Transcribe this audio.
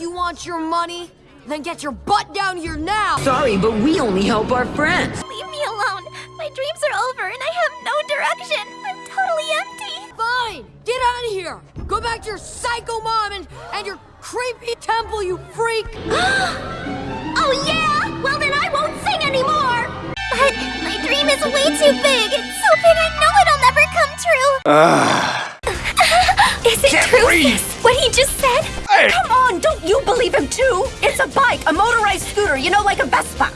You want your money? Then get your butt down here now! Sorry, but we only help our friends. Leave me alone. My dreams are over and I have no direction. I'm totally empty. Fine! Get out of here! Go back to your psycho mom and, and your creepy temple, you freak! oh yeah? Well then I won't sing anymore. But my dream is way too big. It's so big I know it'll never come true. Ah. is it Can't true? breathe. What he just said? Hey! Come on, don't you believe him too? It's a bike, a motorized scooter, you know, like a Vespa.